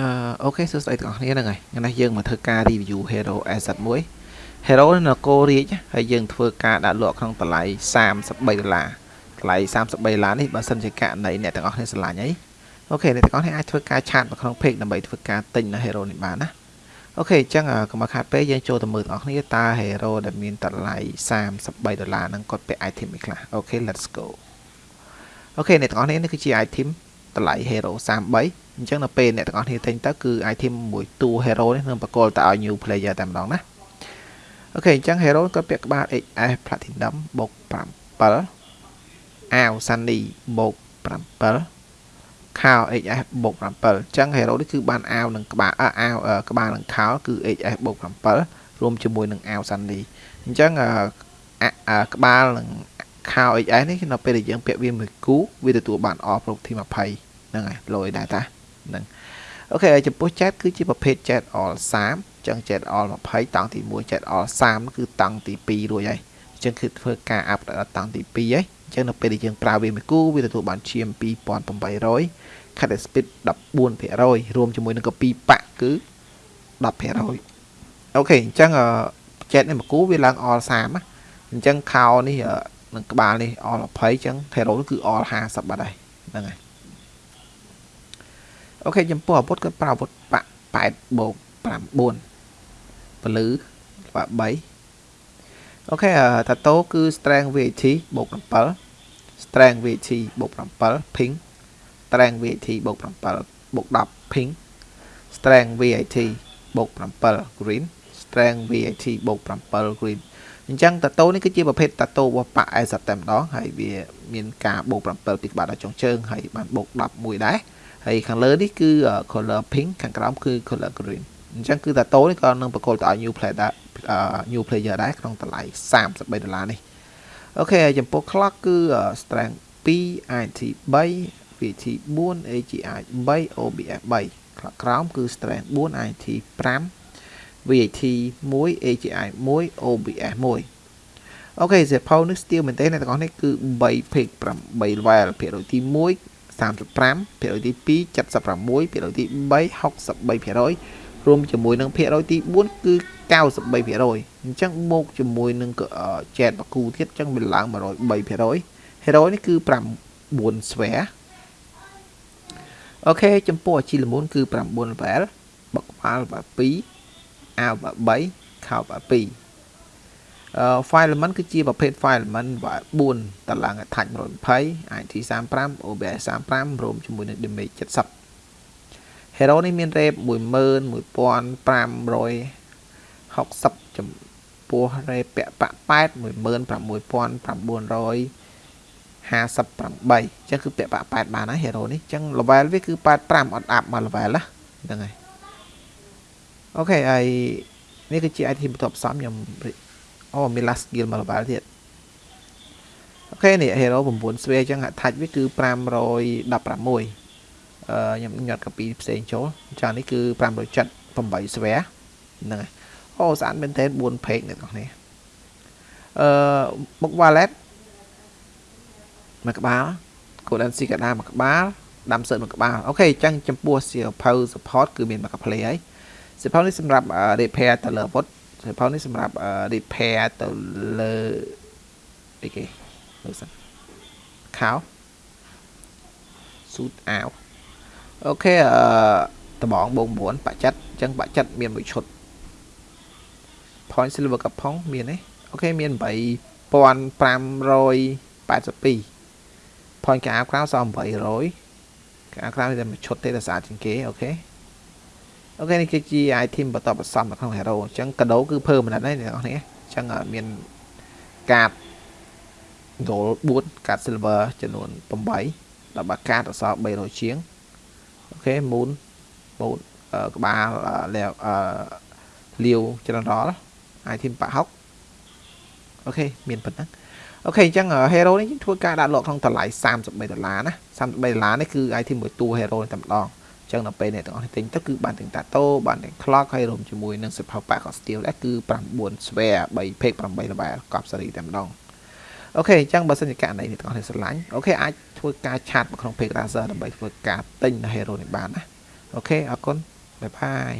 អឺ okay សួស្តីទាំងអស់គ្នាហ្នឹងហើយថ្ងៃនេះយើងមកធ្វើការ review Hero Asset មួយ Hero នេះនៅកូរ៉េហើយយើងធ្វើការដាក់លក់ក្នុងតម្លៃ33ដុល្លារតម្លៃ33ដុល្លារនេះបើសិនជាករណីអ្នកទាំងអស់គ្នាស្រឡាញ់អី okay អ្នកទាំងអស់គ្នាអាចធ្វើការឆាតមកក្នុង page ដើម្បីធ្វើការទិញនៅ Hero នេះបានណា okay អញ្ចឹងកុំខាតពេលយើងចូលទៅមើលទាំងអស់គ្នាតើ Hero ដែលមានតម្លៃ33ដុល្លារហ្នឹងគាត់ពាក់ item អីខ្លះ okay let's go okay អ្នកទាំងអស់គ្នានេះគឺជា item តម្លៃ Hero 33 អញ្ចឹងនៅពេលអ្នកទាំងអស់គ្នាទិញទៅគឺ item មួយតួ Hero នេះនឹងបកគលទៅឲ្យ new player តែម្ដងណា okay អញ្ចឹង Hero គាត់ពាក់ក្បាល XS Platinum បូក7អាវ Sunny បូក7ខោ XS បូក7អញ្ចឹង Hero នេះគឺបានអាវនឹងក្បាលអាវក្បាលនឹងខោគឺ XS បូក7រួមជាមួយនឹងអាវ Sunny អញ្ចឹងក្បាលនឹងខោ XS នេះនៅពេលដែលយើងពាក់វាមួយគូវាទទួលបាន off property 20ហ្នឹងហើយលយដែរតា ហ្នឹងអូខេចំពោះ chat គឺជាប្រភេទ chat all 30ចឹង chat all 20តង់ទី1 chat all 30គឺតង់ទី2រួចហើយអញ្ចឹងគឺធ្វើការអាប់ដល់តង់ទី2ហើយអញ្ចឹងនៅពេលដែលយើងប្រើវាមួយគូវាទទួលបានឈាម2800 cut speed 14%រួមជាមួយនឹងកពីប៉ាក់គឺ10%អូខេអញ្ចឹង chat នេះមួយគូវាឡើង all 30ណាអញ្ចឹងខោនេះនឹងក្បាលនេះ all 20អញ្ចឹង hero គឺ all 50បាត់ហើយហ្នឹងហើយ អូខេចំពោះអាវុធគាត់ប្រើអាវុធបាក់8បូក9ពលឺបាក់3អូខេតាតូគឺ strength VAT បូក7 strength VAT បូក7 ping strength VAT បូក7បូក10 ping strength VAT បូក7 green strength VAT បូក7 green អញ្ចឹងតាតូនេះគឺជាប្រភេទតាតូរបស់ប៉ាអេសតែម្ដងហើយវាមានការបូក7ពីក្បាលដល់ចុងជើងហើយបានបូក10មួយដែរ ហើយខាងលើនេះគឺ color pink ខាងក្រោមគឺ color green អញ្ចឹងគឺតាតូនេះក៏នឹងប្រកល់ទៅឲ្យ new player new player ដែរក្នុងតម្លៃ33ដុល្លារនេះអូខេចំពោះ clock គឺ strength 2 IT 3 VT 4 AGI 3 OBS 3 clock ក្រោមគឺ strength 4 IT 5 VAT 1 AGI 1 OBS 1អូខេសេផៅនេះ steel មែនទេអ្នកទាំងអស់នេះគឺ3 pick 8 level ភាគរយទី1 35ភាគរយទី2 76ភាគរយទី3 63%រួមជាមួយនឹងភាគរយទី4គឺ93%អញ្ចឹងបូកជាមួយនឹងចែតបកគូទៀតអញ្ចឹងវាឡើង103% hero នេះគឺ9 sphere អូខេចំពោះអាជីលមូនគឺ9 level បកក្បាល2អាវ3ខោ2 file element គឺជាប្រភេទ file element 4តឡើង attach 120 IT 35 OBS 35រួមជាមួយនឹង damage 70 hero នេះមាន rate 11560ចំពោះ rate ពាក់ប៉8 16958អញ្ចឹងគឺពាក់ប៉8បានហើយ hero នេះអញ្ចឹង level វាគឺ85អត់អាប់មក level ណាហ្នឹងហើយអូខេហើយនេះគឺជា item បន្ទាប់ផ្សំខ្ញុំ អូមាន last skill មក level ទៀតអូខេនេះ hero 9 sphere អញ្ចឹង attach វាគឺ516អឺខ្ញុំញាត់ copy ផ្សេងចូលចានេះគឺ578 sphere ហ្នឹងហើយអូស្អាតមែនទែន4 page អ្នកនរគ្នាអឺមុខ wallet មួយក្បាល currency កដាមួយក្បាលដាំសើមួយក្បាលអូខេអញ្ចឹងចំពោះសៀវភៅ support គឺមានមកកា play ហើយសៀវភៅនេះសម្រាប់ repair ទៅលើអាវុ ធសៀវភៅនេះសម្រាប់ repair ទៅលើអីគេមើលសិនខោ suit អាវអូខេអឺដបងបង9បាក់ចិត្តអញ្ចឹងបាក់ចិត្តមានមួយឈុត point silver កផុងមានទេអូខេមាន8582 point កាអាវក្រៅសល់800កាអាវក្រៅតែមួយឈុតទេតែស្អាតជាងគេអូខេ អូខេនេះគឺជា item បន្តបន្សំនៅក្នុង hero អញ្ចឹងកាដូគឺ permanent ហើយអ្នកនរគ្នាអញ្ចឹងមានកាត gold 4កាត silver ចំនួន8ដល់បាកាតអសល់300ជាងអូខេ moon moon ក្បាលលាវលាវ general item ប៉ាហុកអូខេមានប៉ុណ្ណឹងអូខេអញ្ចឹង hero នេះធ្វើការដាក់លក់ក្នុងតម្លៃ33ដុល្លារណា33ដុល្លារនេះគឺ item មួយតួ hero តែម្ដង ចឹងដល់ពេលអ្នកទាំងអស់នេះទិញទៅគឺបានទាំងតាតូបានទាំង clock ហើយរួមជាមួយនឹងសិភៅប៉ាក៏ steel ដែរគឺ9 spare 3 page 8 level កប់សេរីតែម្ដងអូខេអញ្ចឹងបើសិនជាករណីអ្នកទាំងអស់នេះស្រឡាញ់អូខេអាចធ្វើការឆាតមកក្នុង page Razer ដើម្បីធ្វើការទិញនៅ hero នេះបានណាអូខេអរគុណបាយបាយ